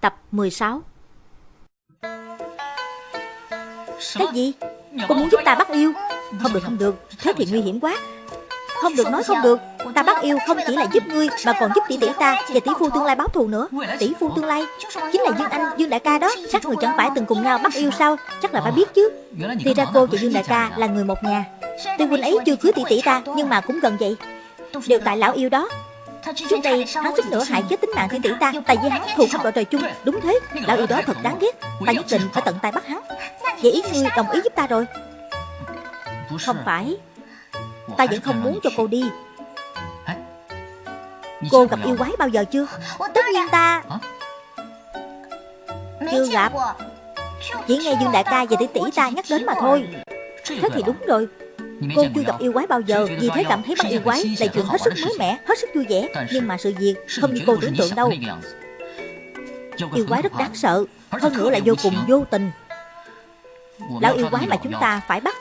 Tập 16 Cái gì? Cô muốn giúp ta bắt yêu? Không được không được. Thế thì nguy hiểm quá. Không được nói không được. Ta bắt yêu không chỉ là giúp ngươi Mà còn giúp tỷ tỷ ta Và tỷ phu tương lai báo thù nữa. Tỷ phu tương lai. Chính là Dương Anh, Dương Đại ca đó. Các người chẳng phải từng cùng nhau bắt yêu sao? Chắc là phải biết chứ. Thì ra cô và Dương Đại ca là người một nhà. Tuy huynh ấy chưa cưới tỷ tỷ ta Nhưng mà cũng gần vậy. Đều tại lão yêu đó Trước đây hắn suýt nữa hại chết tính mạng tỷ tỷ ta. Tại vì hắn thù không đội trời chung Đúng thế. Lão yêu đó thật đáng ghét. Ta nhất định phải tận tay bắt hắn. Vậy ý ngươi đồng ý giúp ta rồi. Không phải. Ta vẫn không muốn cho cô đi. Cô gặp yêu quái bao giờ chưa? Tất nhiên ta. Chưa gặp. Chỉ nghe Dương Đại ca và tỷ tỷ ta nhắc đến mà thôi. Thế thì đúng rồi Cô chưa gặp yêu quái bao giờ Vì thế cảm thấy bắt yêu quái là chuyện hết sức mới mẻ Hết sức vui vẻ. Nhưng mà sự việc không như cô tưởng tượng đâu. Yêu quái rất đáng sợ Hơn nữa là vô cùng vô tình. Lão yêu quái mà chúng ta phải bắt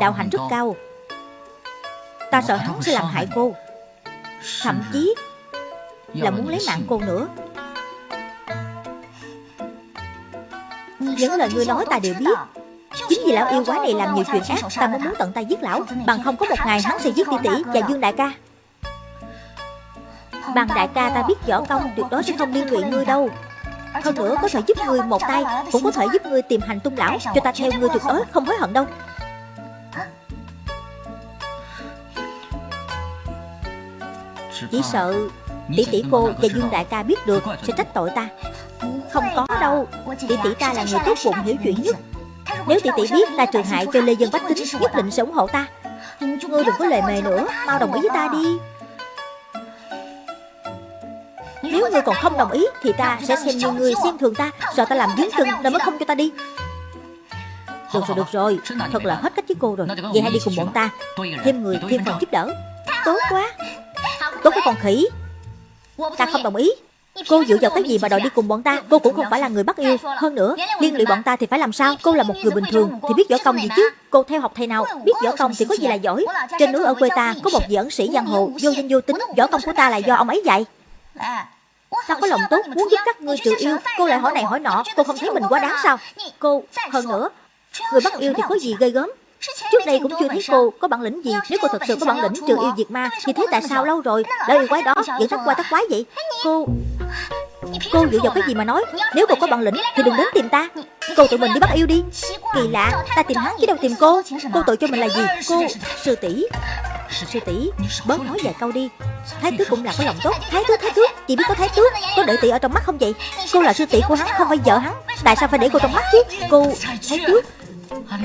Đạo hạnh rất cao. Ta sợ hắn sẽ làm hại cô Thậm chí Là muốn lấy mạng cô nữa. Những lời ngươi nói ta đều biết Chính vì lão yêu quá này làm nhiều chuyện ác, Ta mới muốn tận tay giết lão. Bằng không có một ngày hắn sẽ giết tỷ tỷ và Dương đại ca. Bằng đại ca ta biết võ công, Tuyệt đối sẽ không liên lụy ngươi đâu. Hơn nữa có thể giúp ngươi một tay, Cũng có thể giúp ngươi tìm hành tung lão, Cho ta theo ngươi tuyệt đối không hối hận đâu. Chỉ sợ tỷ tỷ cô và Dương đại ca biết được Sẽ trách tội ta. Không có đâu. Tỷ tỷ ta là người tốt bụng, hiểu chuyện nhất. Nếu tỷ tỷ biết ta trừ hại cho Lê Dân Bách Tính, Nhất định sẽ ủng hộ ta. Ngươi đừng có lề mề nữa, Mau đồng ý với ta đi. Nếu ngươi còn không đồng ý, Thì ta sẽ xem như ngươi xem thường ta. Sợ ta làm dướng chân nên mới không cho ta đi. Được rồi được rồi. Thật là hết cách với cô rồi. Vậy hãy đi cùng bọn ta. Thêm người, thêm phần giúp đỡ. Tốt quá. Tốt quá con khỉ. Ta không đồng ý. Cô dựa vào cái gì mà đòi đi cùng bọn ta? Cô cũng không phải là người bắt yêu. Hơn nữa liên lụy bọn ta thì phải làm sao? Cô là một người bình thường thì biết võ công gì chứ? Cô theo học thầy nào Biết võ công thì có gì là giỏi? Trên núi ở quê ta có một vị ẩn sĩ giang hồ Vô danh vô tính Võ công của ta là do ông ấy dạy. Ta có lòng tốt muốn giúp các ngươi trừ yêu. Cô lại hỏi này hỏi nọ Cô không thấy mình quá đáng sao? Cô hơn nữa Người bắt yêu thì có gì ghê gớm? Trước đây cũng chưa thấy cô có bản lĩnh gì. Nếu cô thật sự có bản lĩnh trừ yêu diệt ma Thì thế tại sao lâu rồi yêu quái đó? vẫn thắt qua thắt quái vậy Cô Cô dựa vào cái gì mà nói? Nếu cô có bản lĩnh thì đừng đến tìm ta. Cô tự mình đi bắt yêu đi. Kỳ lạ, Ta tìm hắn chứ đâu tìm cô. Cô tội cho mình là gì? Cô, Sư tỷ. Sư tỷ, Bớt nói vài câu đi. Thái tước cũng là có lòng tốt. Thái tước Thái tước. Chị biết có thái tước. Có để tỷ ở trong mắt không vậy? Cô là sư tỷ của hắn, không phải vợ hắn. Tại sao phải để cô trong mắt chứ? Cô, Thái tước.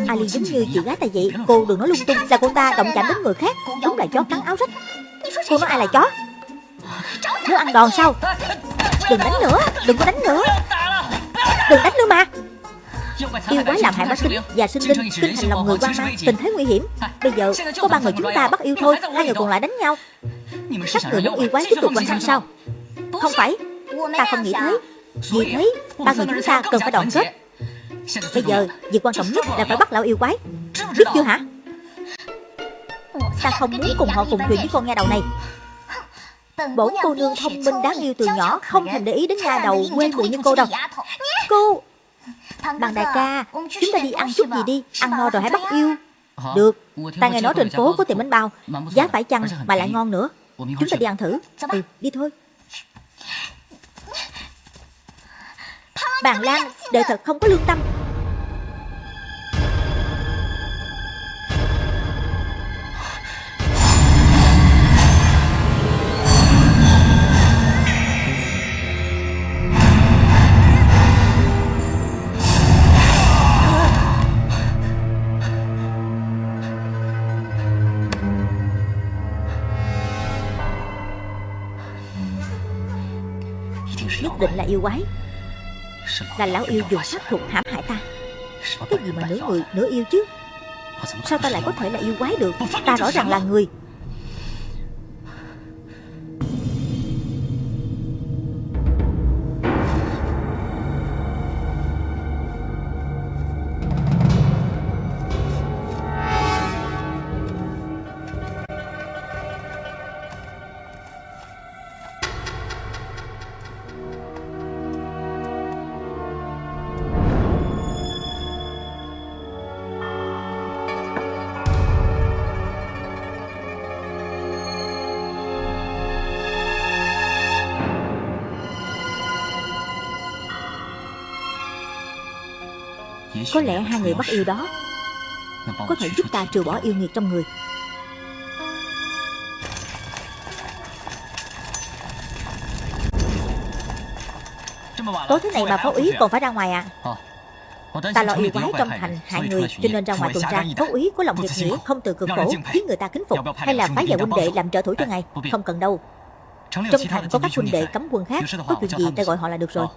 Ali giống như chị gái ta vậy. Cô đừng nói lung tung. Là cô ta động chạm đến người khác. Đúng là chó cắn áo rách. Cô nói ai là chó? Nếu ăn đòn sao? Đừng đánh nữa, Đừng có đánh nữa. Đừng đánh nữa mà. Yêu quái làm hại bác sinh và sinh linh. Kinh thành lòng người quan mang Tình thế nguy hiểm. Bây giờ có ba người chúng ta bắt yêu thôi, Hai người còn lại đánh nhau. Các người muốn yêu quái tiếp tục hoàn thành sao? Không phải, Ta không nghĩ thế. Vì thế, Ba người chúng ta cần phải đoạn kết. Bây giờ, việc quan trọng nhất là phải bắt lão yêu quái. Biết chưa hả? Ta không muốn cùng họ cùng thuyền với con nghe đầu này. Bổn cô nương thông minh đáng yêu từ nhỏ Không thèm để ý đến nha đầu quê mùi như cô đâu. Cô Bằng đại ca Chúng ta đi ăn chút gì đi Ăn no rồi hãy bắt yêu. Được Ta nghe nói trên phố có tiệm bánh bao Giá phải chăng mà lại ngon nữa? Chúng ta đi ăn thử. Ừ đi thôi. Bàn Lan Đời thật không có lương tâm định là yêu quái. Là lão yêu dùng pháp thuật hãm hại ta. Cái gì mà nửa người, nửa yêu chứ? Sao ta lại có thể là yêu quái được? Ta rõ ràng là người. Có lẽ hai người bắt yêu đó Có thể giúp ta trừ bỏ yêu nghiệt trong người. Tối thế này mà phó úy còn phải ra ngoài à? Ta lo yêu quái trong thành hại người, Cho nên ra ngoài tuần tra. Phó úy có lòng nhiệt nghĩa, Không từ cực khổ, Khiến người ta kính phục, Hay là phái vào huynh đệ làm trợ thủ cho ngài? Không cần đâu. Trong thành có các huynh đệ cấm quân khác, Có chuyện gì ta gọi họ là được rồi.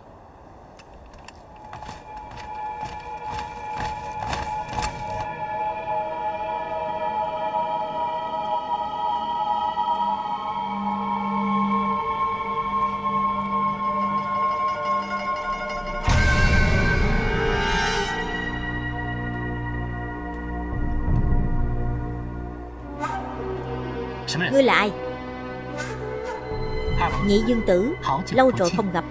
Nhị dương tử Lâu rồi không gặp.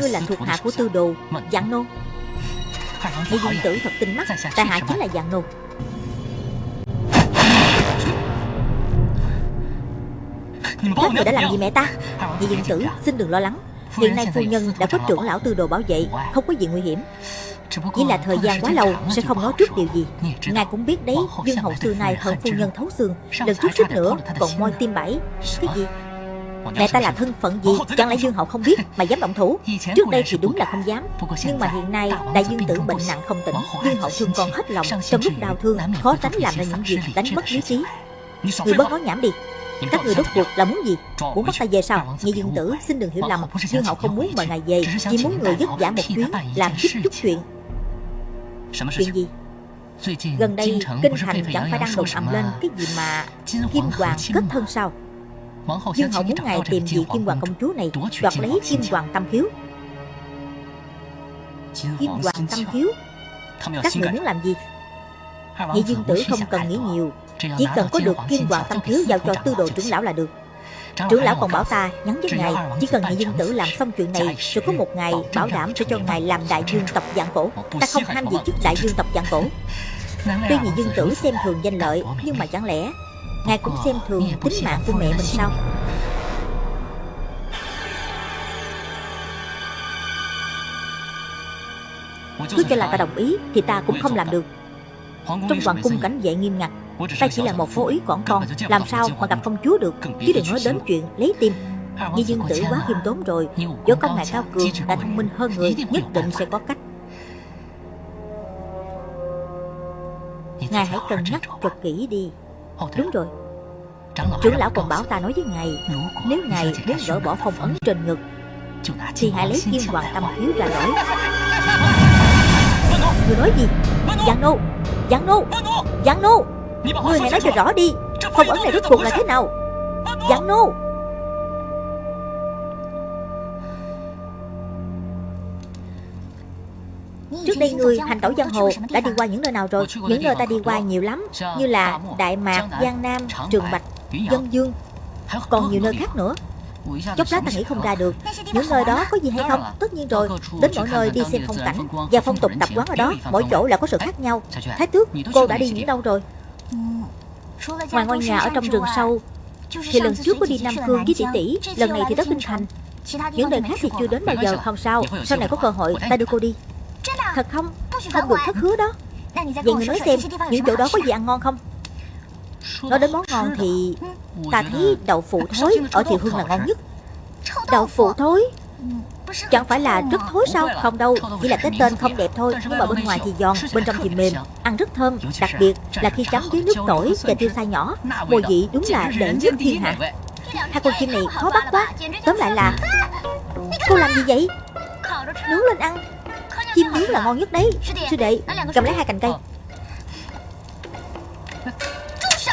Ngươi là thuộc hạ của tư đồ Dạng nô. Nhị dương tử thật tinh mắt Tại hạ chính là dạng nô. Các người đã làm gì mẹ ta? Nhị dương tử xin đừng lo lắng. Hiện nay phu nhân đã có trưởng lão tư đồ bảo vệ Không có gì nguy hiểm chỉ là thời gian quá lâu Sẽ không nói trước điều gì. Ngài cũng biết đấy Dương hậu xưa nay hận phu nhân thấu xương Lần trước suýt nữa còn môi tim bảy Cái gì? Mẹ ta là thân phận gì? Chẳng lẽ Dương Hậu không biết mà dám động thủ? Trước đây thì đúng là không dám. Nhưng mà hiện nay Đại Dương Tử bệnh nặng không tỉnh. Dương Hậu thương con hết lòng Trong lúc đau thương Khó tránh làm ra những việc đánh mất lý trí Người bớt nói nhảm đi các người rốt cuộc là muốn gì Muốn bắt ta về sao Nhị dương tử xin đừng hiểu lầm Dương hậu không muốn mời ngài về Chỉ muốn người giúp giả một chuyến Làm chút chút chuyện Chuyện gì? Gần đây Kinh Thành chẳng phải đang đồn ầm lên Cái gì mà Kim Hoàng kết thân sao? Dương hậu muốn ngài tìm vị Kim Hoàng công chúa này Đoạt lấy Kim Hoàng tâm khiếu Kim Hoàng tâm khiếu Các người muốn làm gì？Nhị dương tử không cần nghĩ nhiều Chỉ cần có được Kim Hoàng tâm khiếu Giao cho tư đồ trưởng lão là được Trưởng lão còn bảo ta nhắn với ngài Chỉ cần nhị dương tử làm xong chuyện này Rồi có một ngày bảo đảm sẽ cho ngài làm đại dương tập dạng cổ. Ta không ham gì chức đại dương tập dạng cổ. Tuy nhị dương tử xem thường danh lợi Nhưng mà chẳng lẽ Ngài cũng xem thường tính mạng của mẹ mình sao? Cứ cho là ta đồng ý Thì ta cũng không làm được Trong hoàng cung cảnh vệ nghiêm ngặt Ta chỉ là một phố ý quảng con Làm sao mà gặp công chúa được? Chứ đừng nói đến chuyện lấy tim. Như dương tử quá khiêm tốn rồi. Do con ngài cao cường đã thông minh hơn người Nhất định sẽ có cách. Ngài hãy cân nhắc cho kỹ đi. Đúng rồi. Trưởng lão còn bảo ta nói với ngài Nếu ngài muốn gỡ bỏ phong ấn trên ngực Thì hãy lấy kim hoàng tâm hiếu ra đổi. Người nói gì Giang nô Giang nô. Giang nô. Người hãy nói cho rõ. đi. Phong ấn này rốt cuộc là thế nào? Giang nô. Trước đây người hành tẩu giang hồ đã đi qua những nơi nào rồi? Những nơi ta đi qua nhiều lắm Như là Đại Mạc, Giang Nam, Trường Bạch, Dân Dương. Còn nhiều nơi khác nữa Chốc lát ta nghĩ không ra được. Những nơi đó có gì hay không? Tất nhiên rồi. Đến mỗi nơi đi xem phong cảnh Và phong tục tập quán ở đó. Mỗi chỗ là có sự khác nhau. Thái tước Cô đã đi những đâu rồi? Ngoài ngôi nhà ở trong rừng sâu. Thì lần trước có đi Nam Cương với tỷ. Tỷ Lần này thì tới Kinh Thành. Những nơi khác thì chưa đến bao giờ Không sao. Sau này có cơ hội ta đưa cô đi. Thật không? Không được thất hứa đó. Vậy người nói xem Những chỗ đó có gì ăn ngon không Nói đến món ngon thì Ta thấy đậu phụ thối Ở Thiệu Hương là ngon nhất. Đậu phụ thối? Chẳng phải là rất thối sao? Không đâu, Chỉ là cái tên không đẹp thôi. Nhưng mà bên ngoài thì giòn, Bên trong thì mềm, Ăn rất thơm. Đặc biệt là khi chấm với nước tỏi Và tiêu xay nhỏ, Mùi vị đúng là đệ nhất thiên hạ. Hai con chim này khó bắt quá. Tóm lại là Cô làm gì vậy? Nướng lên ăn. Chim nướng là ngon nhất đấy. Sư đệ Cầm lấy hai cành cây.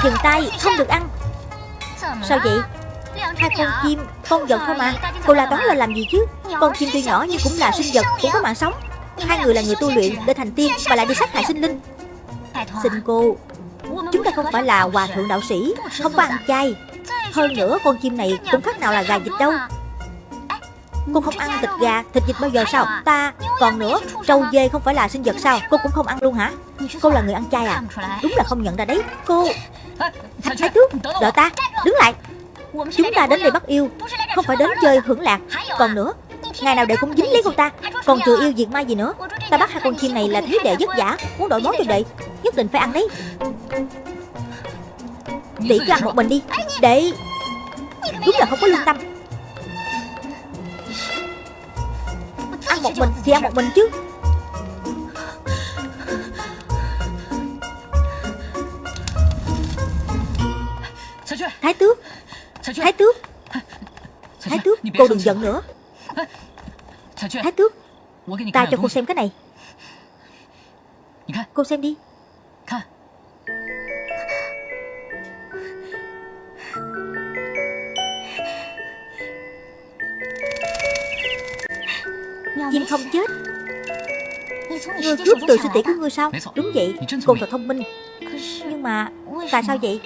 Dừng tay Không được ăn. Sao vậy? Hai con chim Con vật thôi mà Cô la toán là làm gì chứ? Con chim tuy nhỏ nhưng cũng là sinh vật Cũng có mạng sống. Hai người là người tu luyện để thành tiên Mà lại đi sát hại sinh linh. Xin cô Chúng ta không phải là hòa thượng đạo sĩ Không có ăn chay. Hơn nữa con chim này cũng khác nào là gà vịt đâu. Cô không ăn thịt gà, thịt vịt bao giờ sao? Ta, còn nữa, trâu dê không phải là sinh vật sao? Cô cũng không ăn luôn hả? Cô là người ăn chay à? Đúng là không nhận ra đấy. Cô Thái tước, đợi ta, đứng lại. Chúng ta đến đây bắt yêu. Không phải đến chơi hưởng lạc. Còn nữa Ngày nào đệ cũng dính lấy cô ta. Còn trừ yêu diệt ma gì nữa? Ta bắt hai con chim này là thấy đệ vất vả Muốn đổi món cho đệ Nhất định phải ăn đấy. Tỷ cứ ăn một mình đi. Đệ Đúng là không có lương tâm. Ăn một mình thì ăn một mình chứ Thái tước. Thái tước. Thái tước Cô đừng giận nữa. Thái tước Ta cho cô xem cái này. Cô xem đi. Chim không chết. Ngươi cướp từ sư tỷ của ngươi sao? Đúng vậy Cô thật thông minh. Nhưng mà Tại sao vậy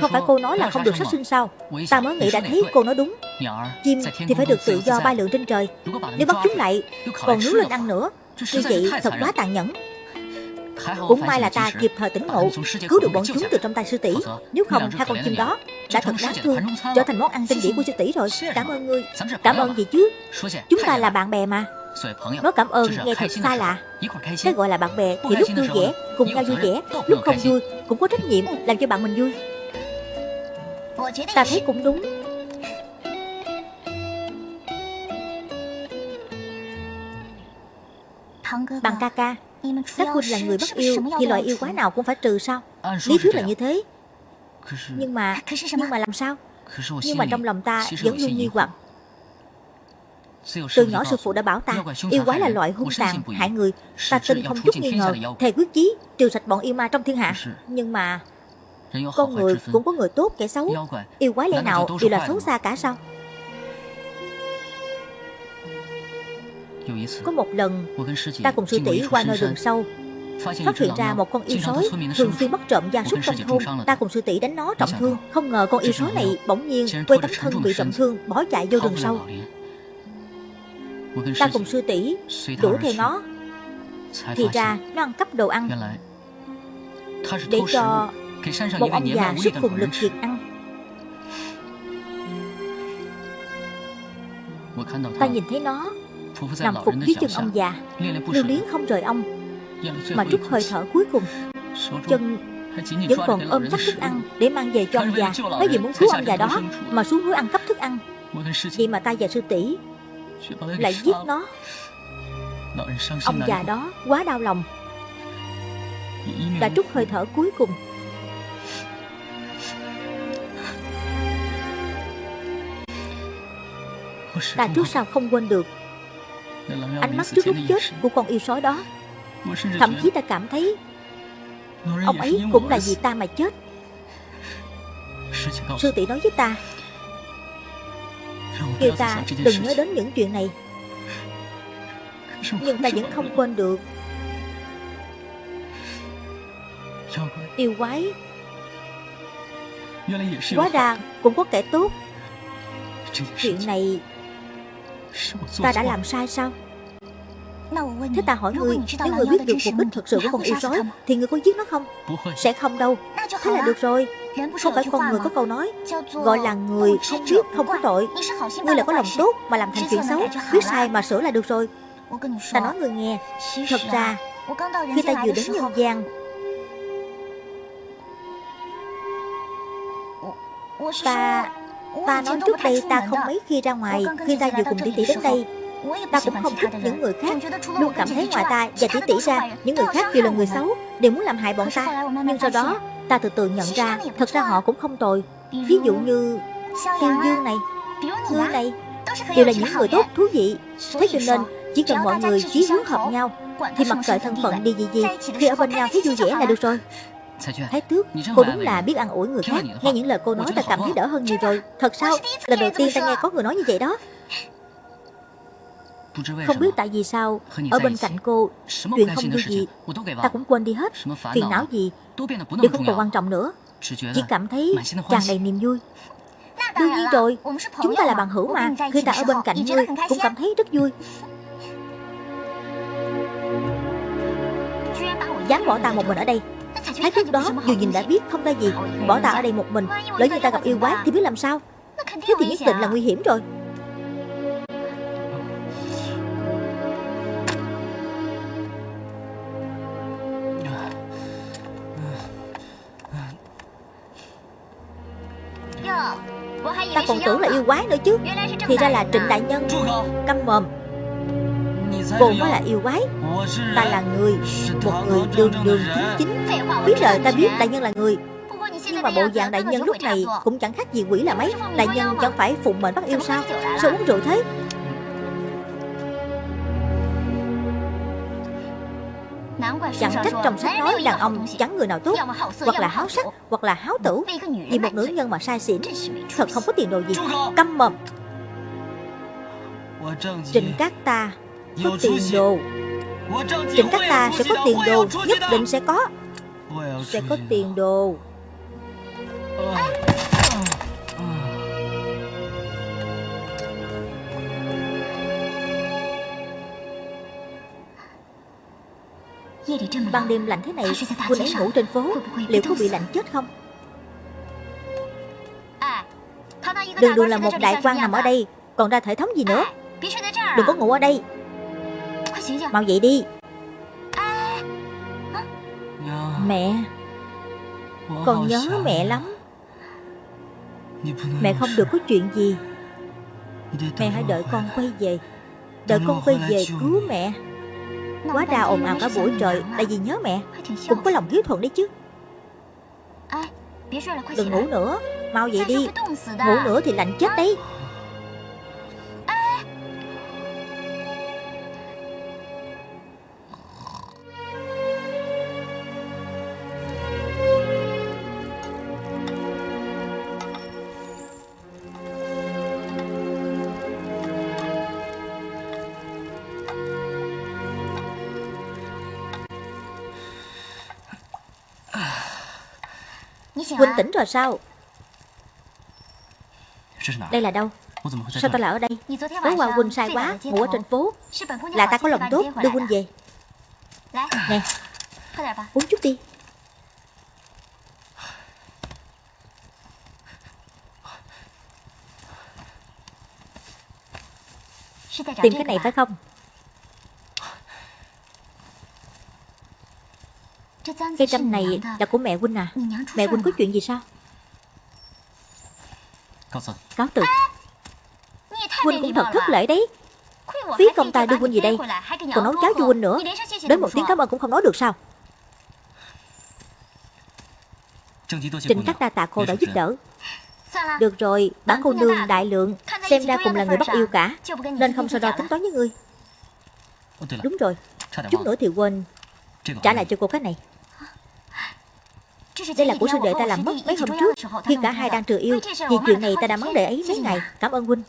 Không phải cô nói là không được sát sinh sao Ta mới nghĩ đã thấy cô nói đúng。Chim thì phải được tự do bay lượn trên trời。Nếu bắt chúng lại Còn nướng lên ăn nữa。Như vậy thật quá tàn nhẫn。cũng may là ta kịp thời tỉnh ngộ Cứu được bọn chúng từ trong tay sư tỷ。Nếu không hai con chim đó Đã thật đáng thương Trở thành món ăn tinh điển của sư tỷ rồi。Cảm ơn ngươi。Cảm ơn gì chứ。Chúng ta là bạn bè mà。Nói cảm ơn nghe thật xa lạ Cái gọi là bạn bè thì lúc vui vẻ Cùng nhau vui vẻ Lúc không vui cũng có trách nhiệm Làm cho bạn mình vui Ta thấy cũng đúng. Bằng ca ca các huynh là người bất yêu Thì loại yêu quá nào cũng phải trừ sao? Lý thuyết là như thế. Nhưng mà Nhưng mà làm sao? Nhưng mà trong lòng ta vẫn luôn nghi hoặc. Từ nhỏ sư phụ đã bảo ta Yêu quái là loại hung tàn, hại người. Ta tin không chút nghi ngờ Thề quyết chí trừ sạch bọn yêu ma trong thiên hạ. Nhưng mà con người cũng có người tốt kẻ xấu. Yêu quái lẽ nào đều là xấu xa cả sao? Có một lần, Ta cùng sư tỷ qua nơi rừng sâu. Phát hiện ra một con yêu sói, Thường xuyên bắt trộm gia súc trong thôn. Ta cùng sư tỷ đánh nó trọng thương. Không ngờ con yêu sói này bỗng nhiên Quay tấm thân bị trọng thương, Bỏ chạy vô rừng sâu. Ta cùng sư tỷ đuổi theo nó. Thì ra nó ăn cắp đồ ăn. Để cho một ông già sức cùng lực kiệt ăn Ta nhìn thấy nó Nằm phục dưới chân ông già Lưu luyến không rời ông. Mà trút hơi thở cuối cùng Chân vẫn còn ôm chắc thức ăn Để mang về cho ông già. Nói gì muốn cứu ông già đó Mà xuống núi ăn cắp thức ăn. Vậy mà ta và sư tỷ Lại giết nó. Ông già đó quá đau lòng. Đã trút hơi thở cuối cùng Ta trước sau không quên được. Ánh mắt trước lúc chết của con yêu sói đó. Thậm chí ta cảm thấy Ông ấy cũng là vì ta mà chết. Sư tỷ nói với ta Kêu ta đừng nhớ đến những chuyện này. Nhưng ta vẫn không quên được. Yêu quái. Quá ra cũng có kẻ tốt. Chuyện này Ta đã làm sai sao? Thế ta hỏi ngươi Nếu ngươi biết được mục đích thực sự của con yêu sói Thì ngươi có giết nó không? Sẽ không đâu. Thế là được rồi. Không phải con người có câu nói. Gọi là người không biết không có tội. Ngươi là có lòng tốt mà làm thành chuyện xấu. Biết sai mà sửa là được rồi. Ta nói ngươi nghe. Thật ra. Khi ta vừa đến nhân gian Ta Ta nói trước đây ta không mấy khi ra ngoài Khi ta vừa cùng tỷ tỷ đến đây Ta cũng không thích những người khác Luôn cảm thấy ngoài ta và tỷ tỷ ra Những người khác đều là người xấu Đều muốn làm hại bọn ta. Nhưng sau đó ta từ từ nhận ra Thật ra họ cũng không tồi. Ví dụ như Tiêu Dương này Ngươi này Đều là những người tốt thú vị. Thế cho nên chỉ cần mọi người chí hướng hợp nhau Thì mặc kệ thân phận đi gì gì Khi ở bên nhau thấy vui vẻ là được rồi Thái tước, cô đúng là biết ăn ủi người khác. Nghe những lời cô nói ta cảm thấy đỡ hơn nhiều rồi. Thật sao, lần đầu tiên ta nghe có người nói như vậy đó. Không biết tại vì sao Ở bên cạnh cô Chuyện không vui gì. Ta cũng quên đi hết. Phiền não gì? Đều không còn quan trọng nữa. Chỉ cảm thấy tràn đầy niềm vui. Đương nhiên rồi. Chúng ta là bằng hữu mà. Khi ta ở bên cạnh ngươi Cũng cảm thấy rất vui. Dám bỏ ta một mình ở đây Thái thức đó, dù nhìn đã biết không ra gì, Bỏ ta ở đây một mình, Lỡ như ta gặp yêu quái thì biết làm sao? Thế thì nhất định là nguy hiểm rồi. Ta còn tưởng là yêu quái nữa chứ. Thì ra là Trịnh Đại Nhân Câm mồm. Cô mới là yêu quái. Ta là người, Một người đường đường chính chính. Biết lời ta biết đại nhân là người. Nhưng mà bộ dạng đại nhân lúc này Cũng chẳng khác gì quỷ là mấy. Đại nhân chẳng phải phụng mệnh bắt yêu sao? Sao uống rượu thế? Chẳng trách trong sách nói đàn ông chẳng người nào tốt, Hoặc là háo sắc, Hoặc là háo tử. Vì một nữ nhân mà sai xỉn, Thật không có tiền đồ gì. Câm mồm. Trịnh các ta có tiền đồ. Trịnh các ta sẽ có tiền đồ. Nhất định sẽ có. Sẽ có tiền đồ. Ban đêm lạnh thế này Huynh ấy ngủ trên phố. Liệu có bị lạnh chết không? Đường đường là một đại quan nằm ở đây Còn ra thể thống gì nữa? Đừng có ngủ ở đây Mau dậy đi. Mẹ. Con nhớ mẹ lắm. Mẹ không được có chuyện gì. Mẹ hãy đợi con quay về. Đợi con quay về cứu mẹ. Quá đà ồn ào cả buổi trời Tại vì nhớ mẹ. Cũng có lòng hiếu thuận đấy chứ. Đừng ngủ nữa. Mau dậy đi. Ngủ nữa thì lạnh chết đấy Huynh tỉnh rồi sao? Đây là đâu? Sao ta lại ở đây? Tối qua Huynh sai quá Ngủ ở trên phố. Là ta có lòng tốt đưa Huynh về. Nè. Uống chút đi. Tìm cái này phải không Cây trăm này là của mẹ Huynh à? Mẹ Huynh có chuyện gì sao? Cáo từ. Huynh cũng thật thất lễ đấy. Phí công ta đưa Huynh gì đây. Còn nấu cháo cho Huynh nữa. Đến một tiếng cảm ơn cũng không nói được sao? Trịnh các đa tạ cô đã giúp đỡ. Được rồi, bản cô nương đại lượng Xem ra cùng là người bắt yêu cả. Nên không so đo tính toán với ngươi Đúng rồi. Chút nữa thì quên. Trả lại cho cô cái này đây là của sư đệ ta làm mất mấy hôm trước. Khi cả hai đang trừ yêu Vì chuyện này ta đã mắng đệ ấy mấy ngày Cảm ơn huynh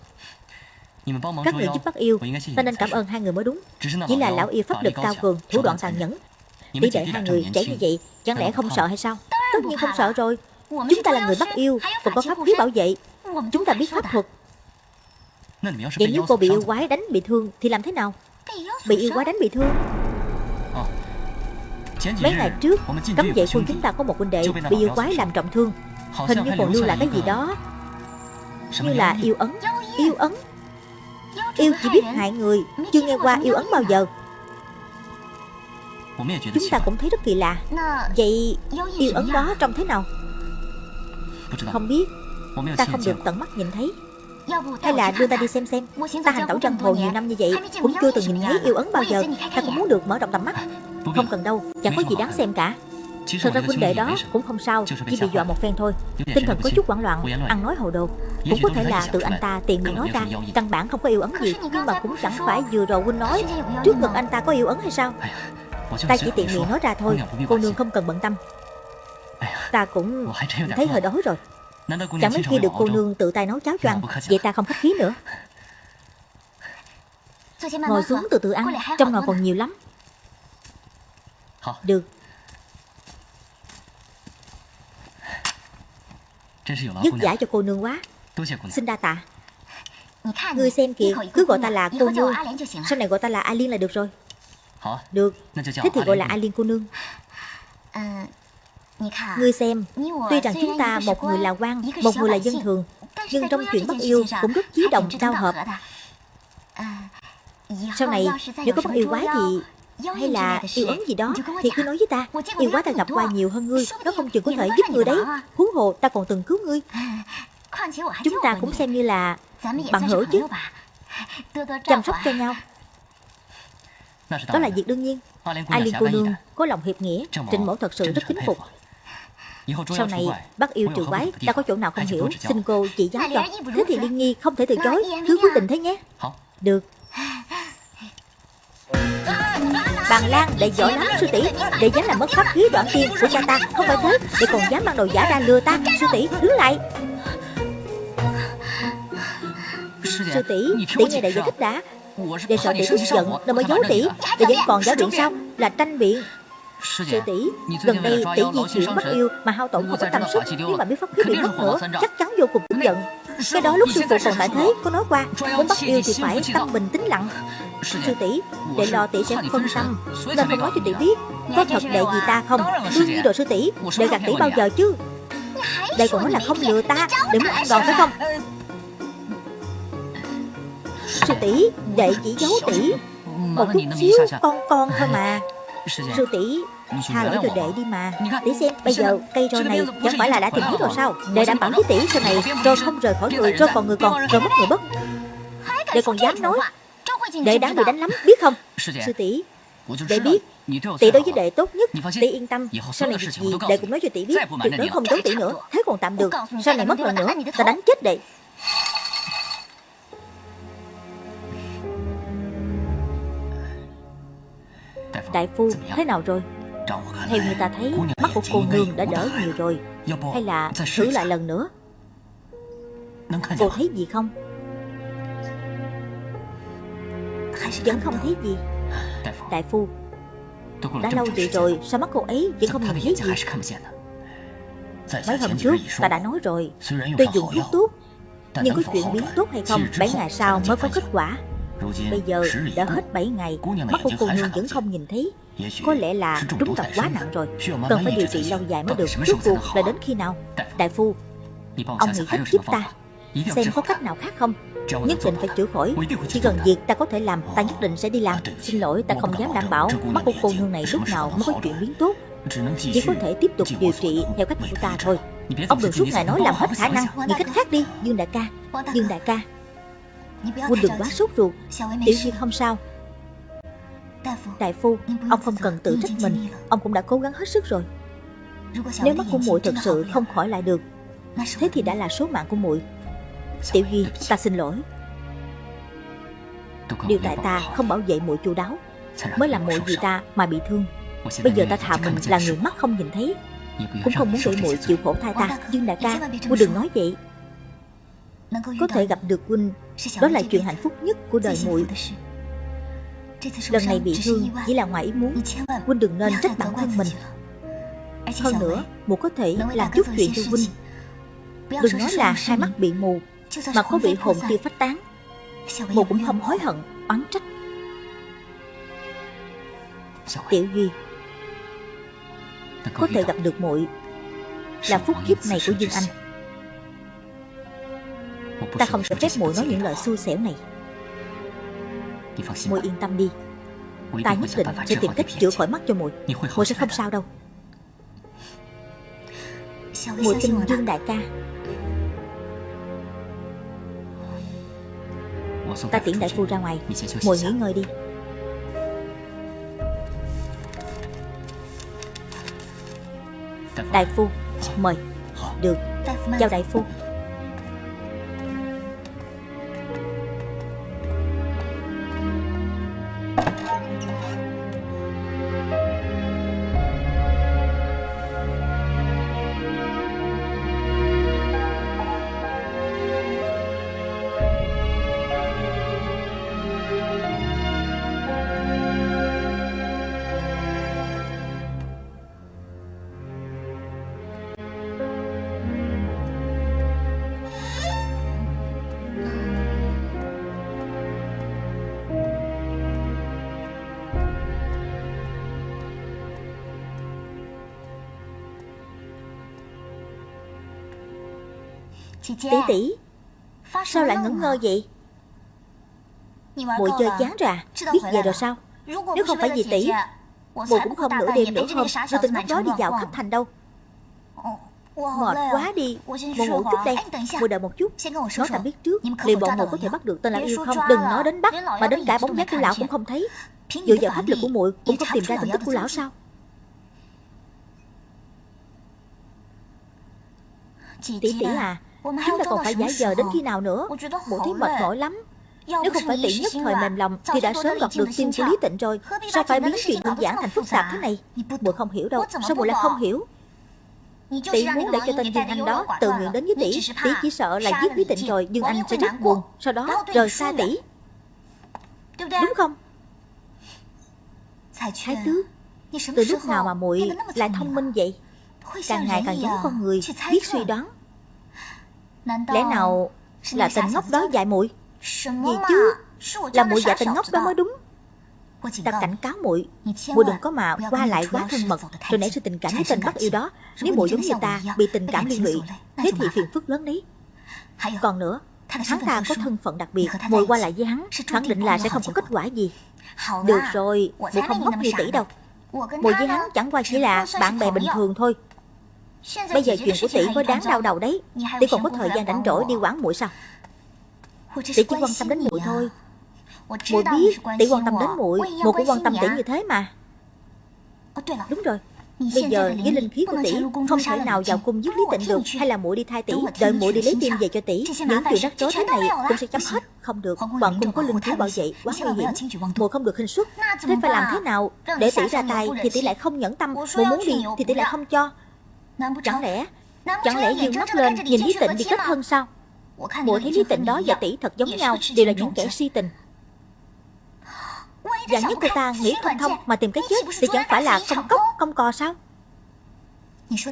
Các người giúp bắt yêu Ta nên cảm ơn hai người mới đúng. Chỉ là lão yêu pháp lực cao cường Thủ đoạn tàn nhẫn. Tỷ đệ hai người trẻ như vậy Chẳng lẽ không sợ hay sao? Tất nhiên không sợ rồi. Chúng ta là người bắt yêu Còn có pháp khí bảo vệ. Chúng ta biết pháp thuật. Vậy nếu cô bị yêu quái đánh bị thương Thì làm thế nào? Bị yêu quái đánh bị thương Mấy ngày trước Cấm vệ quân chúng ta có một huynh đệ Bị yêu quái làm trọng thương. Hình như còn lưu lại cái gì đó? Như là yêu ấn Yêu ấn. Yêu chỉ biết hại người Chưa nghe qua yêu ấn bao giờ. Chúng ta cũng thấy rất kỳ lạ. Vậy yêu ấn đó trông thế nào? Không biết. Ta không được tận mắt nhìn thấy. Hay là đưa ta đi xem xem. Ta hành tẩu chân hồ nhiều năm như vậy Cũng chưa từng nhìn thấy yêu ấn bao giờ. Ta cũng muốn được mở rộng tầm mắt Không cần đâu Chẳng có gì đáng xem cả. Thật ra huynh đệ đó cũng không sao Chỉ bị dọa một phen thôi. Tinh thần có chút hoảng loạn Ăn nói hồ đồ. Cũng có thể là tự anh ta tiện miệng nói ra Căn bản không có yêu ấn gì Nhưng mà cũng chẳng phải vừa rồi huynh nói. Trước ngực anh ta có yêu ấn hay sao? Ta chỉ tiện miệng nói ra thôi. Cô nương không cần bận tâm. Ta cũng thấy hơi đói rồi. Chẳng mấy khi được cô nương tự tay nấu cháo cho ăn Vậy ta không khách khí nữa. Ngồi xuống từ từ ăn Trong nồi còn nhiều lắm Được. Dứt giả cho cô nương quá. Xin đa tạ. Ngươi xem kìa Cứ gọi ta là cô nương. Sau này gọi ta là A Liên là được rồi. Được. Thế thì gọi là A Liên cô nương. Ngươi xem, tuy rằng chúng ta một người là quan, một người là dân thường, nhưng trong chuyện bắt yêu cũng rất chí đồng giao hợp. Sau này, nếu có bắt yêu quái thì hay là yêu ấn gì đó? Thì cứ nói với ta Yêu quái ta gặp qua nhiều hơn ngươi Nó không chừng có thể giúp ngươi đấy. Huống hồ ta còn từng cứu ngươi. Chúng ta cũng xem như là bằng hữu chứ. Chăm sóc cho nhau. Đó là việc đương nhiên. Ai liên cô nương có lòng hiệp nghĩa Trịnh mẫu thật sự rất kính phục. sau này bác yêu trường quái đã có chỗ nào không hiểu? Xin cô chỉ giáo cho. Thế thì Liên Nhi không thể từ chối. Cứ quyết định thế nhé. Được Bàn Lan đệ giỏi lắm sư tỷ. Để dám làm mất pháp khí đoạn tiên của cha ta Không phải thế? Để còn dám mang đồ giả ra lừa ta Sư tỷ đứng lại. Sư tỷ Tỷ nghe đại giải thích đã. Để sợ tỷ tức giận Nên mới giấu tỷ. Để vẫn còn giáo biện sao Là tranh biện. Sư tỷ, gần đây tỷ di chuyển bất yêu mà hao tổn không có tâm sức, nếu mà biết pháp khí bị mất nữa, chắc chắn vô cùng tức giận. Cái đó lúc sư phụ còn tại thế có nói qua, muốn bắt yêu thì phải tâm bình tĩnh lặng. Sư tỷ, đệ lo tỷ sẽ phân tâm, nên không nói cho tỷ biết, có thật đệ gì ta không? Đương nhiên rồi sư tỷ, đệ gạt tỷ bao giờ chứ? Đệ còn nói là không lừa ta, để muốn ăn đòn phải không? Sư tỷ, đệ chỉ giấu tỷ một chút xíu con con thôi mà. Sư tỷ Tha lỗi cho đệ đi mà. Tỷ xem bây giờ cây roi này Chẳng phải là đã tìm hết rồi sao? Đệ đảm bảo với tỷ sau này Roi không rời khỏi người Roi còn người còn Rồi mất người mất Đệ còn dám nói. Đệ đáng bị đánh lắm biết không? Sư tỷ Đệ biết. Tỷ đối với đệ tốt nhất Tỷ yên tâm. Sau này việc gì đệ cũng nói cho tỷ biết Tuyệt đối không giấu tỷ nữa. Thế còn tạm được. Sau này mất lần nữa Ta đánh chết đệ Đại phu thế nào rồi theo như ta thấy Mắt của cô nương đã đỡ nhiều rồi. Hay là thử lại lần nữa? Cô thấy gì không? Vẫn không thấy gì. Đại phu. Đã lâu vậy rồi Sao mắt cô ấy vẫn không nhìn thấy gì? Mấy hôm trước ta đã nói rồi. Tôi dùng thuốc tốt Nhưng có chuyện biến tốt hay không 7 ngày sau mới có kết quả. Bây giờ đã hết 7 ngày Mắt của cô nương vẫn không nhìn thấy Có lẽ là trúng độc quá nặng rồi Cần phải điều trị lâu dài mới được Rốt cuộc là đến khi nào Đại phu Ông nghĩ cách giúp ta Xem có cách nào khác không Nhất định phải chữa khỏi Chỉ cần việc ta có thể làm Ta nhất định sẽ đi làm Xin lỗi ta không dám đảm bảo Mắt của cô nương này lúc nào mới có chuyện biến tốt Chỉ có thể tiếp tục điều trị theo cách của ta thôi Ông đừng suốt ngày nói làm hết khả năng Nghĩ cách khác đi Dương đại ca Dương đại ca Huynh đừng quá sốt ruột Tiểu Duyên không sao Đại phu Ông không cần tự trách mình. Ông cũng đã cố gắng hết sức rồi. Nếu mắt của muội thật sự không khỏi lại được. Thế thì đã là số mạng của muội. Tiểu Duy ta xin lỗi. Điều tại ta không bảo vệ muội chu đáo. Mới làm muội vì ta mà bị thương. Bây giờ ta thà mình là người mắt không nhìn thấy. Cũng không muốn để muội chịu khổ thai ta. Dương đại ca Muội đừng nói vậy. Có thể gặp được huynh. Đó là chuyện hạnh phúc nhất của đời muội Lần này bị thương chỉ là ngoài ý muốn. Huynh đừng nên trách bản thân mình. Hơn nữa Mụ có thể làm chút chuyện cho Huynh Đừng nói là hai mắt bị mù Mà có bị hồn tiêu phách tán. Mụ cũng không hối hận Oán trách. Tiểu Duy Có thể gặp được muội. Là phúc kiếp này của Dương Anh. Ta không cho phép muội nói những lời xui xẻo này Muội yên tâm đi. Ta nhất định sẽ tìm cách chữa khỏi mắt cho muội. Muội sẽ không sao đâu. Muội tin Dương đại ca. Ta tiễn đại phu ra ngoài. Muội nghỉ ngơi đi. Đại phu Mời. Được. Chào đại phu Tỷ tỷ Sao lại ngẩn ngơ vậy? Muội chơi chán à Biết về rồi sao? Nếu không phải vì tỷ Muội cũng không nửa đêm nửa hôm Rồi từng lúc đó đi dạo khắp thành đâu? Mệt quá đi. Muội ngủ chút đây. Muội đợi một chút. Nói tạm biết trước. Liệu bọn muội có thể bắt được tên lão yêu không? Đừng nói đến bắt. Mà đến cả bóng dáng của lão cũng không thấy. Dựa vào pháp lực của muội Cũng không tìm ra tung tích của lão sao? Tỷ tỷ à Chúng ta còn phải giả giờ đến khi nào nữa. Muội thấy mệt mỏi lắm. Nếu không phải tỷ nhất thời mềm lòng Thì đã sớm gặp được tim của Lý Tịnh rồi. Sao phải biến chuyện đơn giản thành phức tạp thế này? Muội không hiểu đâu. Sao muội lại không hiểu? Tỷ muốn để cho tên Dương Anh đó tự nguyện đến với tỷ Tỷ. chỉ sợ là giết Lý Tịnh rồi Dương Anh sẽ rất buồn Sau đó rời xa tỷ Đúng không Thái tước Từ lúc nào mà muội lại thông minh vậy Càng ngày càng giống con người Biết suy đoán Lẽ nào là tình ngốc đó dạy muội? Gì chứ? Là muội dạy tình ngốc đó mới đúng. Ta cảnh cáo muội. Muội đừng có mà qua lại quá thân mật Rồi nảy sinh tình cảm với tên bắt yêu đó. Nếu muội giống như ta Bị tình cảm liên lụy Thế thì phiền phức lớn đấy. Còn nữa Hắn ta có thân phận đặc biệt. Muội qua lại với hắn Khẳng định là sẽ không có kết quả gì? Được rồi Muội không ngốc như tỷ đâu. Muội với hắn chẳng qua chỉ là bạn bè bình thường thôi Bây giờ chuyện của tỷ có đáng đau đầu đấy. Tỷ còn có thời gian rảnh rỗi đi quán muội sao? Tỷ chỉ quan tâm đến muội thôi. Muội biết tỷ quan tâm đến muội. Muội cũng quan tâm tỷ như thế mà. Đúng rồi. Bây giờ với linh khí của tỷ Không thể nào vào cung giết Lý Tịnh được Hay là muội đi thay tỷ Đợi muội đi lấy tim về cho tỷ. Những chuyện rắc rối thế này cũng sẽ chấm hết Không được. Hoàng cung có linh khí bảo vệ Quá nguy hiểm. Muội không được hình xuất Thế phải làm thế nào Để tỷ ra tay thì tỷ lại không nhẫn tâm Muội muốn đi thì tỷ lại không cho Chẳng lẽ Chẳng lẽ dương mắt lên nhìn Lý Tịnh đi kết thân sao? Muội thấy Lý Tịnh đó và tỷ thật giống nhau Đều là những kẻ si tình. Dạng nhất cô ta nghĩ không thông mà tìm cái chết Thì chẳng phải là công cốc công cò sao?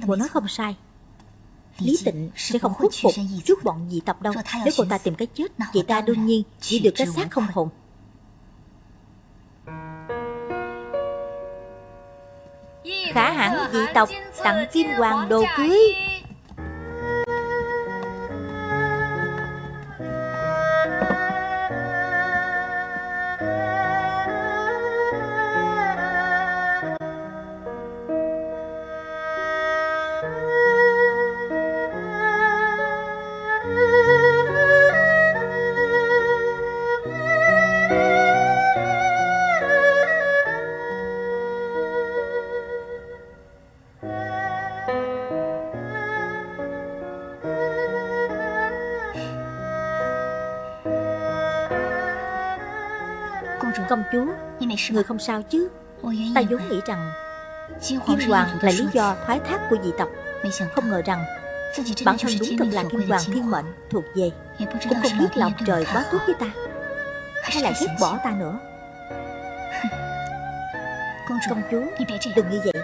Muội nói không sai. Lý Tịnh sẽ không khuất phục trước bọn dị tộc đâu. Nếu cô ta tìm cái chết Vậy ta đương nhiên chỉ được cái xác không hồn Khả hãn dị tộc tặng kim hoàng đồ cưới. Công chúa Người không sao chứ? Ta vốn nghĩ rằng Kim Hoàng là lý do thoái thác của dị tộc. Không ngờ rằng Bản thân đúng thật là Kim Hoàng thiên mệnh thuộc về. Cũng không biết lòng trời quá tốt với ta. Hay là ghét bỏ ta nữa? Công chúa Đừng như vậy.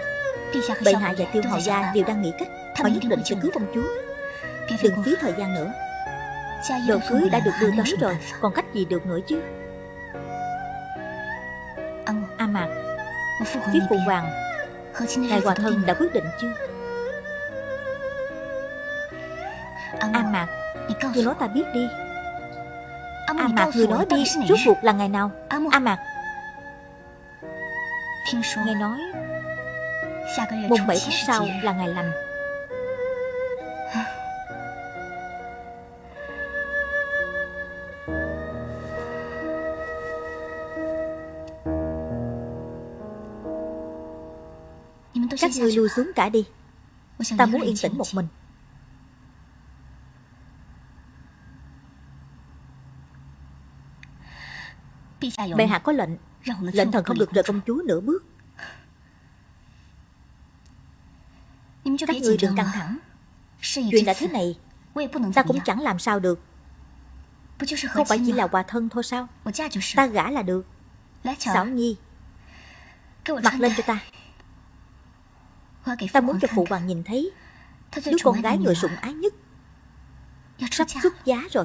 Bệ hạ và tiêu hầu gia đều đang nghĩ cách. Họ nhất định sẽ cứu công chúa. Đừng phí thời gian nữa. Đồ cưới đã được đưa tới rồi Còn cách gì được nữa chứ Phía phụ hoàng Ngài Hòa Thân đã quyết định chưa? A Mạc Người nói ta biết đi. A Mạc người nói đi Rốt cuộc là ngày nào? A Mạc. Nghe nói Mùng 7 tháng sau là ngày lành Các ngươi lui xuống cả đi. Ta muốn yên tĩnh một mình. Bệ hạ có lệnh. Lệnh thần không được rời công chúa nửa bước. Các ngươi đừng căng thẳng. Chuyện đã thế này Ta cũng chẳng làm sao được. Không phải chỉ là hòa thân thôi sao? Ta gả là được. Xảo Nhi Mặc lên cho ta Ta muốn cho phụ hoàng nhìn thấy Đứa con gái người sủng ái nhất. Sắp xuất giá rồi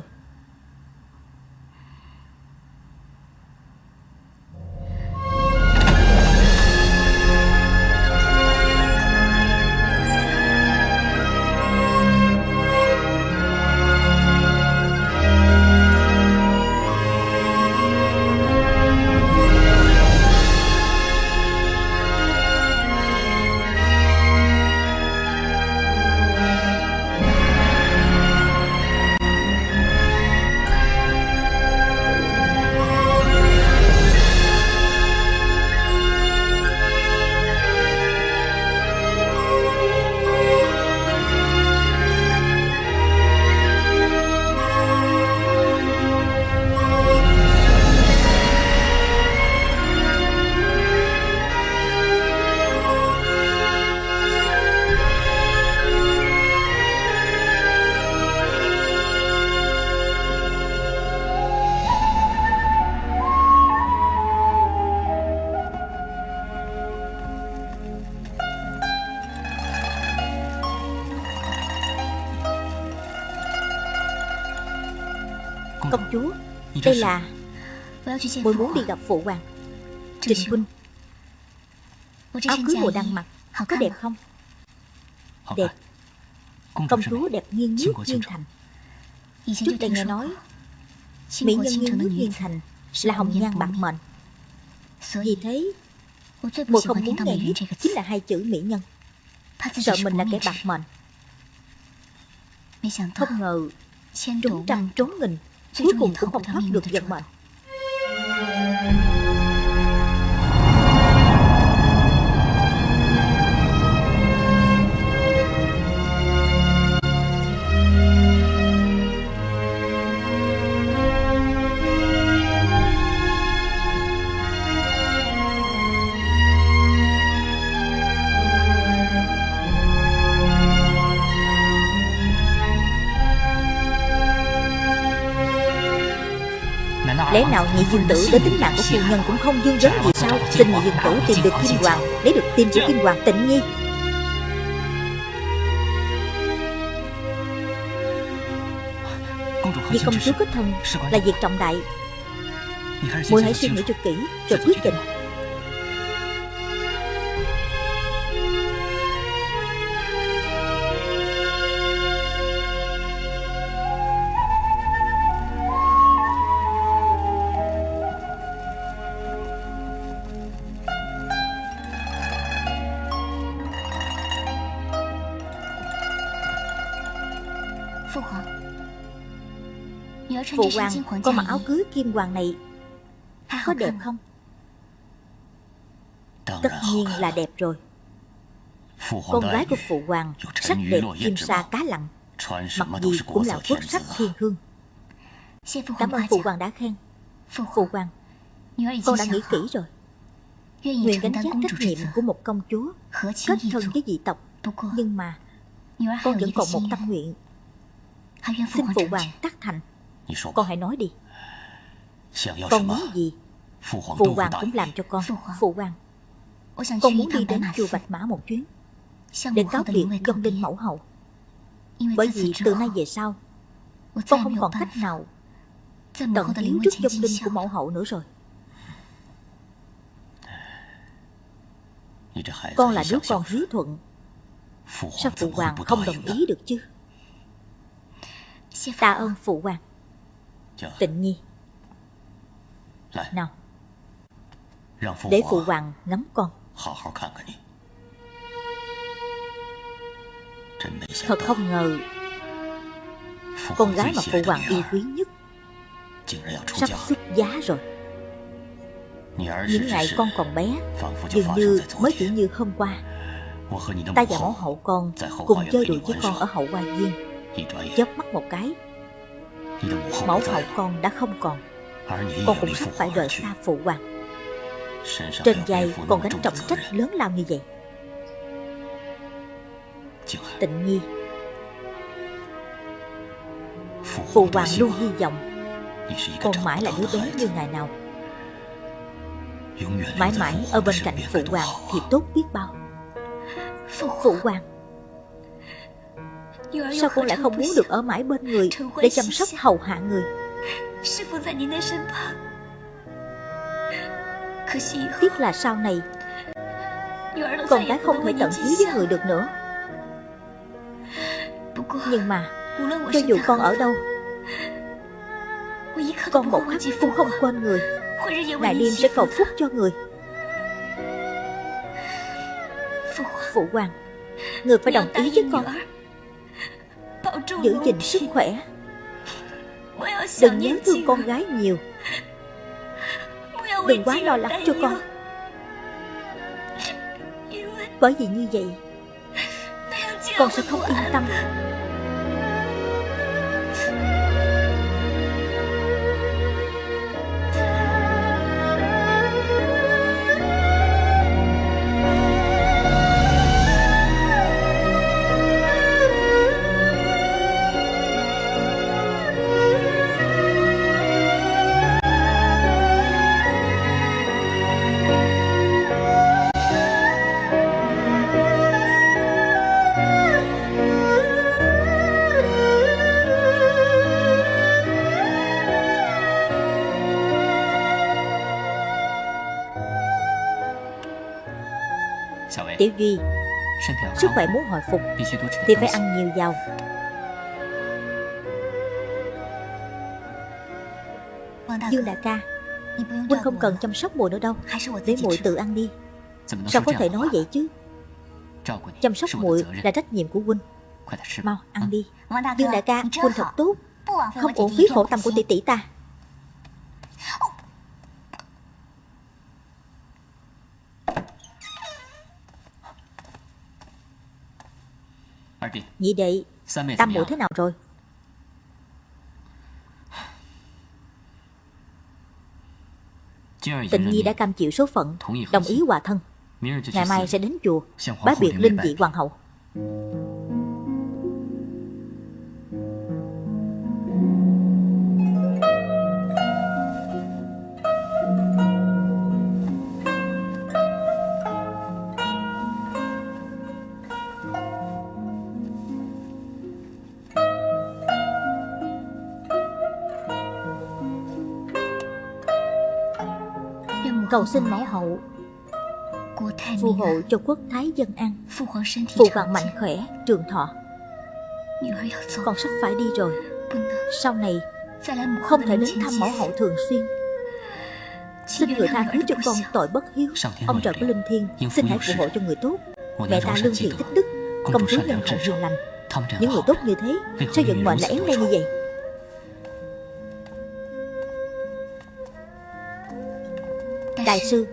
Đây là Muội muốn đi gặp phụ hoàng. Trịnh huynh Áo cưới mùa đang mặc. Có đẹp không? Đẹp. Công chúa đẹp nghiêng nước nghiêng thành. Trước đây nghe nói Mỹ nhân nghiêng nước nghiêng thành Là hồng nhan bạc mệnh. Vì thế Muội không muốn nghe nhất Chính là hai chữ mỹ nhân. Sợ mình là kẻ bạc mệnh. Không ngờ Trốn trăm trốn nghìn Cuối cùng cũng không thoát được vận mệnh Lẽ nào nhị dương tử đến tính mạng của phu nhân cũng không dương vấn gì? Sao? Xin nhị dương tử tìm được kim hoàng Lấy được tim của kim hoàng tịnh nhi Vì công chúa kết thân là việc trọng đại. Muội hãy suy nghĩ cho kỹ Rồi quyết định Phụ hoàng Con mặc áo cưới kim hoàng này Có đẹp không? Tất nhiên là đẹp rồi. Con gái của phụ hoàng Sắc đẹp kim sa cá lặng Mặc gì cũng là quốc sắc thiên hương. Cảm ơn phụ hoàng đã khen. Phụ hoàng Con đã nghĩ kỹ rồi. Nguyện gánh vác trách nhiệm của một công chúa Kết thân với dị tộc. Nhưng mà Con vẫn còn một tâm nguyện. Xin phụ hoàng tác thành con hãy nói đi. Con muốn gì？Phụ hoàng cũng làm cho con Phụ hoàng。Con muốn đi đến chùa Bạch Mã một chuyến。Để cáo biệt dông linh mẫu hậu。Bởi vì từ nay về sau Con không còn cách nào Tận hiến trước dông linh của mẫu hậu nữa rồi。Con là đứa con hiếu thuận。Sao phụ hoàng không đồng ý được chứ？Tạ ơn phụ hoàng Tịnh nhi. Nào. Để phụ hoàng ngắm con. Thật không ngờ Con gái mà phụ hoàng yêu quý nhất Sắp xuất giá rồi. Những ngày con còn bé Dường như mới chỉ như hôm qua. Ta và mẫu hậu con Cùng chơi đùa với con ở hậu hoa viên. Chớp mắt một cái Mẫu hậu con đã không còn. Con cũng sắp phải rời xa phụ hoàng. Trên vai còn gánh trọng trách lớn lao như vậy. Tịnh nhi Phụ hoàng luôn hy vọng. Con mãi là đứa bé như ngày nào. Mãi mãi ở bên cạnh phụ hoàng Thì tốt biết bao. Phụ hoàng Sao con lại không muốn được ở mãi bên người Để chăm sóc hầu hạ người? Tiếc là sau này Con gái không thể tận hiếu với người được nữa. Nhưng mà Cho dù con ở đâu Con một khắc cũng không quên người. Ngày đêm sẽ cầu phúc cho người. Phụ hoàng Người phải đồng ý với con Giữ gìn sức khỏe. Đừng nhớ thương con gái nhiều. Đừng quá lo lắng cho con. Bởi vì như vậy Con sẽ không yên tâm Tiểu Duy Sức khỏe muốn hồi phục Thì phải ăn nhiều dầu. Dương đại ca, Huynh không cần chăm sóc mùi nữa đâu. Để mùi tự ăn đi. Sao có thể nói vậy chứ? Chăm sóc mùi là trách nhiệm của Huynh. Mau ăn đi. Dương đại ca, Huynh thật tốt. Không uổng phí khổ tâm của tỷ tỷ ta. Nhị đệ Tam muội thế nào rồi? Tịnh Nhi đã cam chịu số phận Đồng ý hòa thân. Ngày mai sẽ đến chùa. Bái biệt linh vị hoàng hậu cầu xin mẫu hậu. Phù hộ cho quốc thái dân an. Phụ hoàng mạnh khỏe trường thọ. Con sắp phải đi rồi. Sau này không thể đến thăm mẫu hậu thường xuyên. Xin người tha thứ cho con tội bất hiếu. Ông trời của linh thiên xin hãy phù hộ cho người tốt. Mẹ ta lương thiện tích đức công chúa nhân hậu hiền lành. Những người tốt như thế sao vận mệnh lại éo le như vậy Đại sư.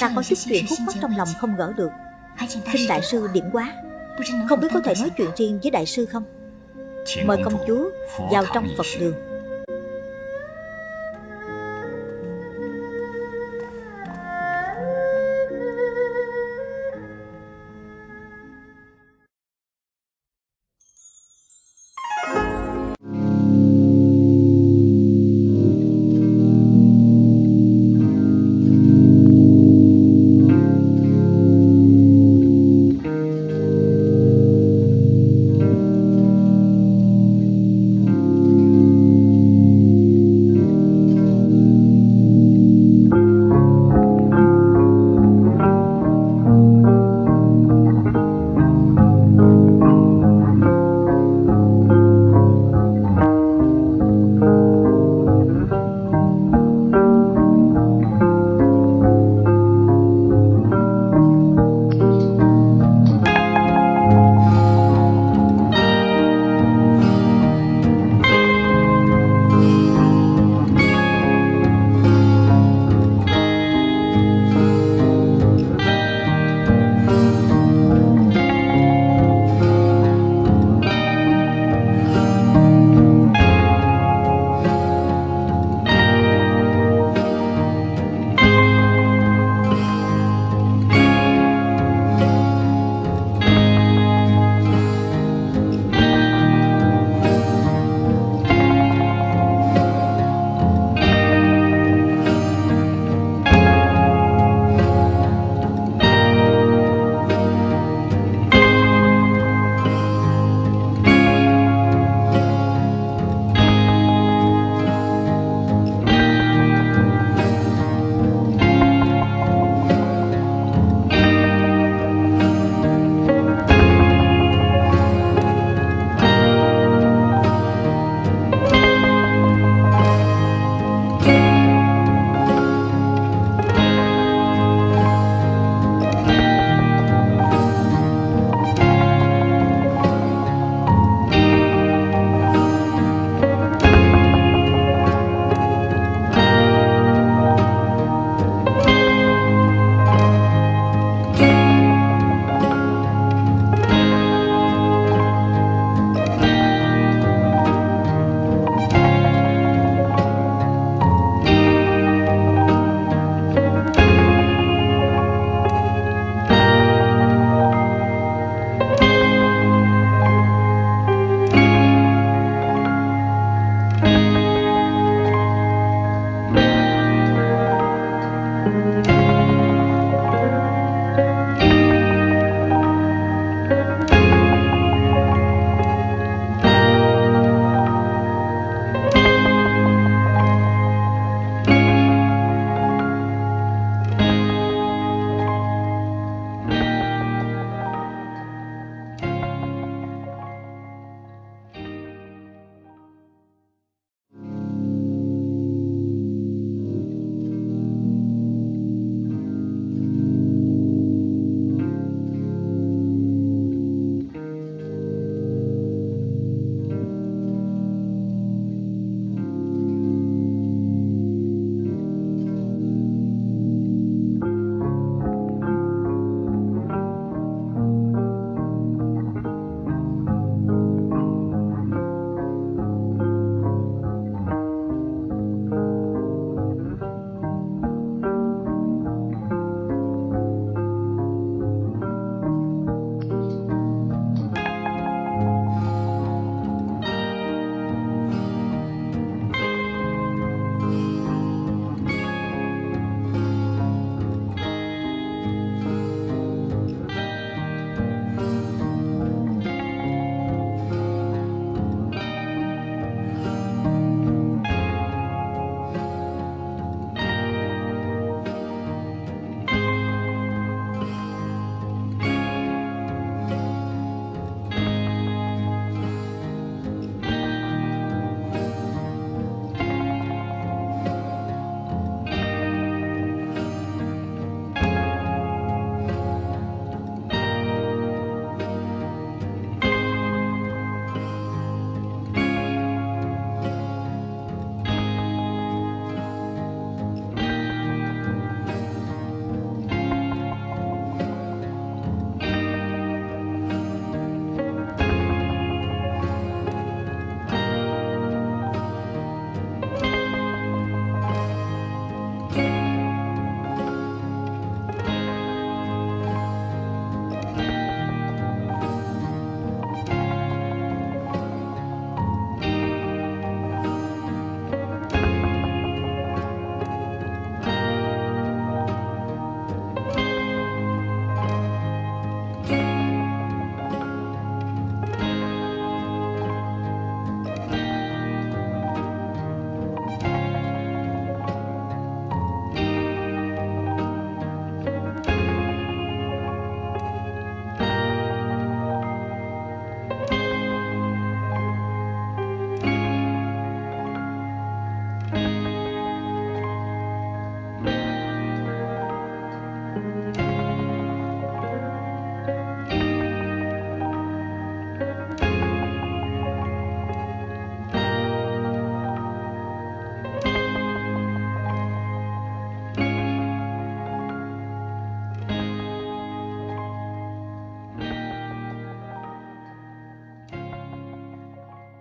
Ta có chút chuyện khúc mắc trong lòng không gỡ được. Xin đại sư điểm quá. Không biết có thể nói chuyện riêng với đại sư không? Mời công chúa vào trong Phật đường